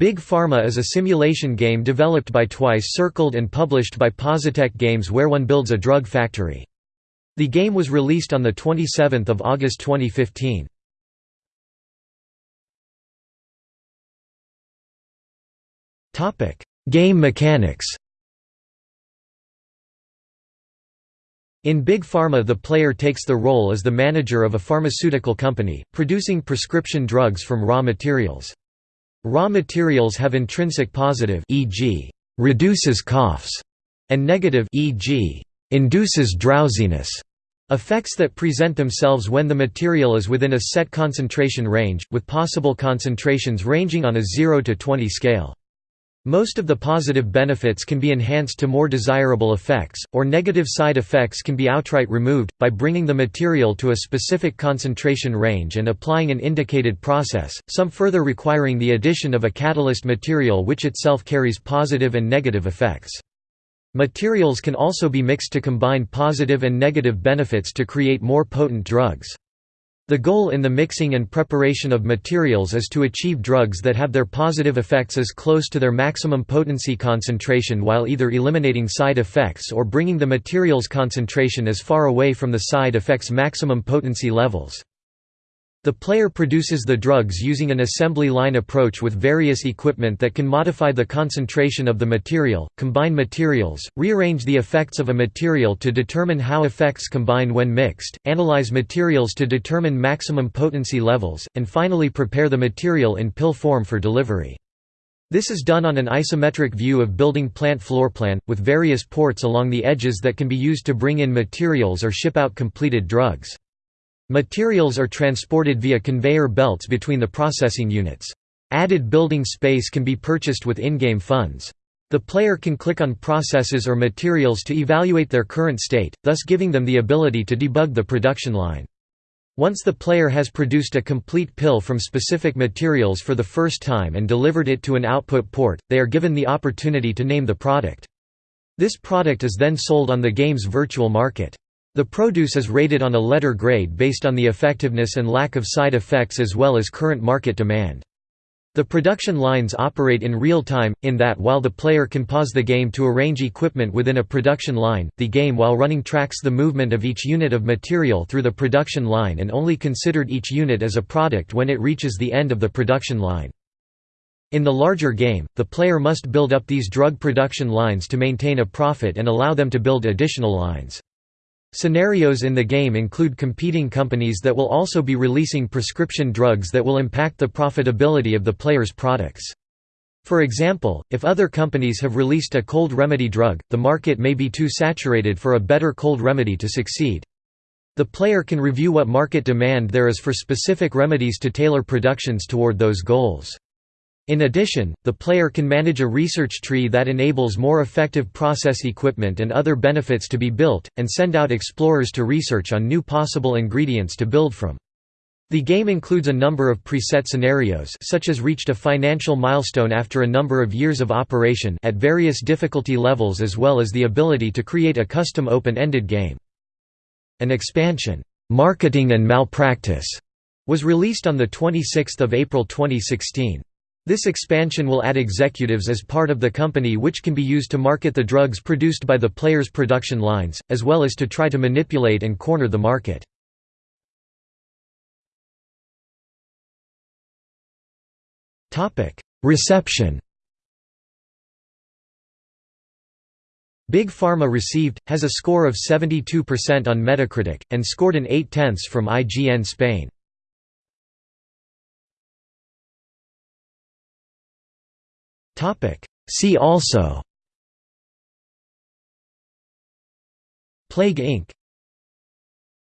Big Pharma is a simulation game developed by Twice Circled and published by Positech Games where one builds a drug factory. The game was released on 27 August 2015. game mechanics In Big Pharma the player takes the role as the manager of a pharmaceutical company, producing prescription drugs from raw materials. Raw materials have intrinsic positive e.g., reduces coughs, and negative e.g., induces drowsiness effects that present themselves when the material is within a set concentration range, with possible concentrations ranging on a 0 to 20 scale. Most of the positive benefits can be enhanced to more desirable effects, or negative side effects can be outright removed, by bringing the material to a specific concentration range and applying an indicated process, some further requiring the addition of a catalyst material which itself carries positive and negative effects. Materials can also be mixed to combine positive and negative benefits to create more potent drugs. The goal in the mixing and preparation of materials is to achieve drugs that have their positive effects as close to their maximum potency concentration while either eliminating side effects or bringing the material's concentration as far away from the side effects' maximum potency levels. The player produces the drugs using an assembly line approach with various equipment that can modify the concentration of the material, combine materials, rearrange the effects of a material to determine how effects combine when mixed, analyze materials to determine maximum potency levels, and finally prepare the material in pill form for delivery. This is done on an isometric view of building plant floorplan, with various ports along the edges that can be used to bring in materials or ship out completed drugs. Materials are transported via conveyor belts between the processing units. Added building space can be purchased with in-game funds. The player can click on processes or materials to evaluate their current state, thus giving them the ability to debug the production line. Once the player has produced a complete pill from specific materials for the first time and delivered it to an output port, they are given the opportunity to name the product. This product is then sold on the game's virtual market. The produce is rated on a letter grade based on the effectiveness and lack of side effects as well as current market demand. The production lines operate in real time, in that while the player can pause the game to arrange equipment within a production line, the game while running tracks the movement of each unit of material through the production line and only considered each unit as a product when it reaches the end of the production line. In the larger game, the player must build up these drug production lines to maintain a profit and allow them to build additional lines. Scenarios in the game include competing companies that will also be releasing prescription drugs that will impact the profitability of the player's products. For example, if other companies have released a cold remedy drug, the market may be too saturated for a better cold remedy to succeed. The player can review what market demand there is for specific remedies to tailor productions toward those goals. In addition, the player can manage a research tree that enables more effective process equipment and other benefits to be built, and send out explorers to research on new possible ingredients to build from. The game includes a number of preset scenarios such as reached a financial milestone after a number of years of operation at various difficulty levels as well as the ability to create a custom open-ended game. An expansion, "'Marketing and Malpractice' was released on 26 April 2016. This expansion will add executives as part of the company which can be used to market the drugs produced by the player's production lines, as well as to try to manipulate and corner the market. Reception Big Pharma received, has a score of 72% on Metacritic, and scored an 8 tenths from IGN Spain. See also Plague Inc.